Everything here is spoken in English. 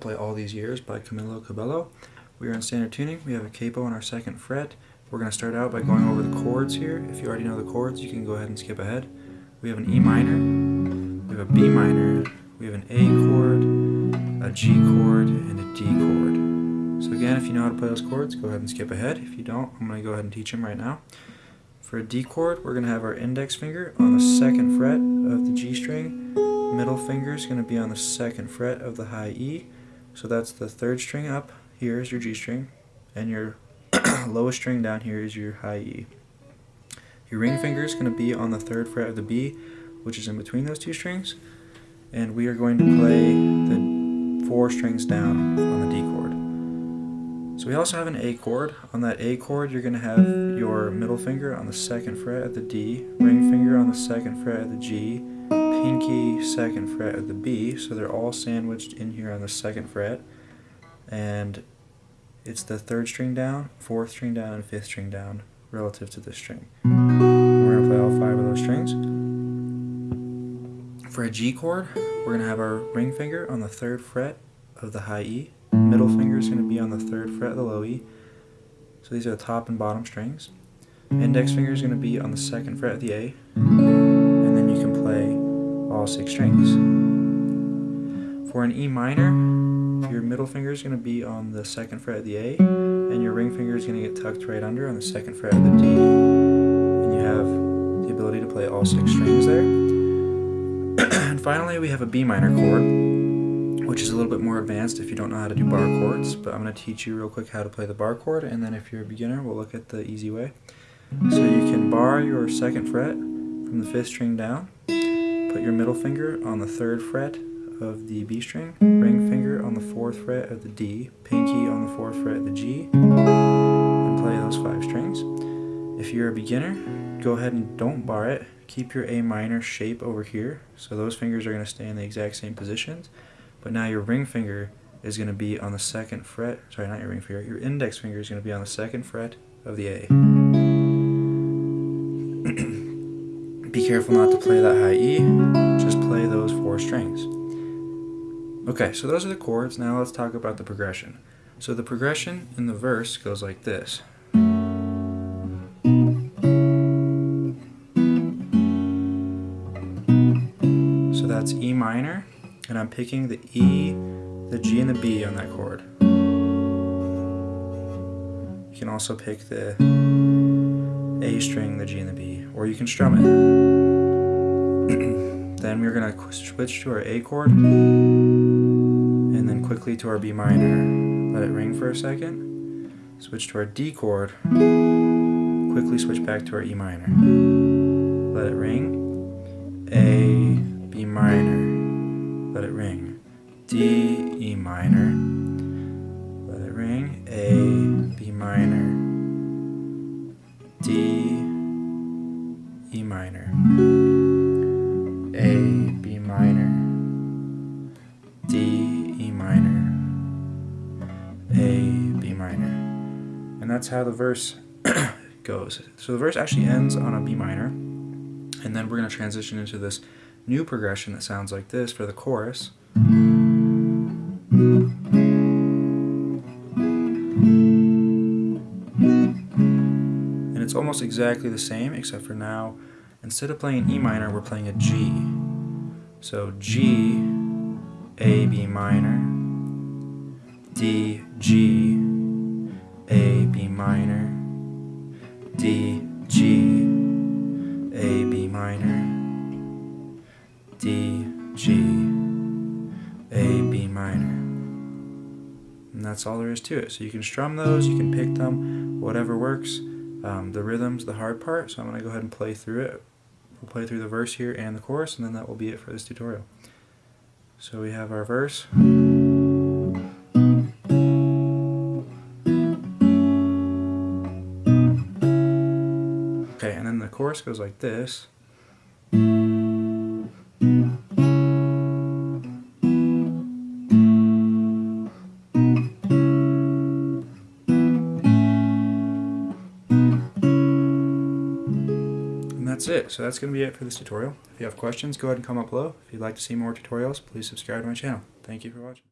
play All These Years by Camila Cabello. We are in standard tuning. We have a capo on our second fret. We're going to start out by going over the chords here. If you already know the chords, you can go ahead and skip ahead. We have an E minor, we have a B minor, we have an A chord, a G chord, and a D chord. So again, if you know how to play those chords, go ahead and skip ahead. If you don't, I'm going to go ahead and teach them right now. For a D chord, we're going to have our index finger on the second fret of the G string. Middle finger is going to be on the second fret of the high E. So that's the third string up. Here is your G string. And your lowest string down here is your high E. Your ring finger is going to be on the third fret of the B, which is in between those two strings. And we are going to play the four strings down on the D chord. So we also have an A chord. On that A chord, you're going to have your middle finger on the second fret of the D, ring finger on the second fret of the G, pinky second fret of the B, so they're all sandwiched in here on the second fret. And it's the third string down, fourth string down, and fifth string down relative to this string. We're going to play all five of those strings. For a G chord, we're going to have our ring finger on the third fret of the high E, Middle finger is going to be on the third fret of the low E. So these are the top and bottom strings. Index finger is going to be on the second fret of the A. And then you can play all six strings. For an E minor, your middle finger is going to be on the second fret of the A. And your ring finger is going to get tucked right under on the second fret of the D. And you have the ability to play all six strings there. and finally, we have a B minor chord which is a little bit more advanced if you don't know how to do bar chords, but I'm going to teach you real quick how to play the bar chord, and then if you're a beginner, we'll look at the easy way. So you can bar your second fret from the fifth string down, put your middle finger on the third fret of the B string, ring finger on the fourth fret of the D, pinky on the fourth fret of the G, and play those five strings. If you're a beginner, go ahead and don't bar it. Keep your A minor shape over here, so those fingers are going to stay in the exact same positions. But now your ring finger is going to be on the second fret, sorry, not your ring finger, your index finger is going to be on the second fret of the A. careful not to play that high E, just play those four strings. Okay, so those are the chords, now let's talk about the progression. So the progression in the verse goes like this. So that's E minor, and I'm picking the E, the G, and the B on that chord. You can also pick the A string, the G, and the B, or you can strum it. then we're going to switch to our A chord, and then quickly to our B minor. Let it ring for a second. Switch to our D chord, quickly switch back to our E minor. Let it ring. A, B minor let it ring. D, E minor, let it ring. A, B minor, D, minor, A, B minor, D, E minor, A, B minor. And that's how the verse goes. So the verse actually ends on a B minor, and then we're going to transition into this new progression that sounds like this for the chorus. And it's almost exactly the same except for now instead of playing E minor we're playing a G. So G, A, B minor, D, G, A, B minor, D, G, A, B minor, D, G, A, B minor. And that's all there is to it. So you can strum those, you can pick them, whatever works. Um, the rhythm's the hard part, so I'm going to go ahead and play through it. We'll play through the verse here and the chorus, and then that will be it for this tutorial. So we have our verse. Okay, and then the chorus goes like this. That's it. So that's going to be it for this tutorial. If you have questions, go ahead and comment below. If you'd like to see more tutorials, please subscribe to my channel. Thank you for watching.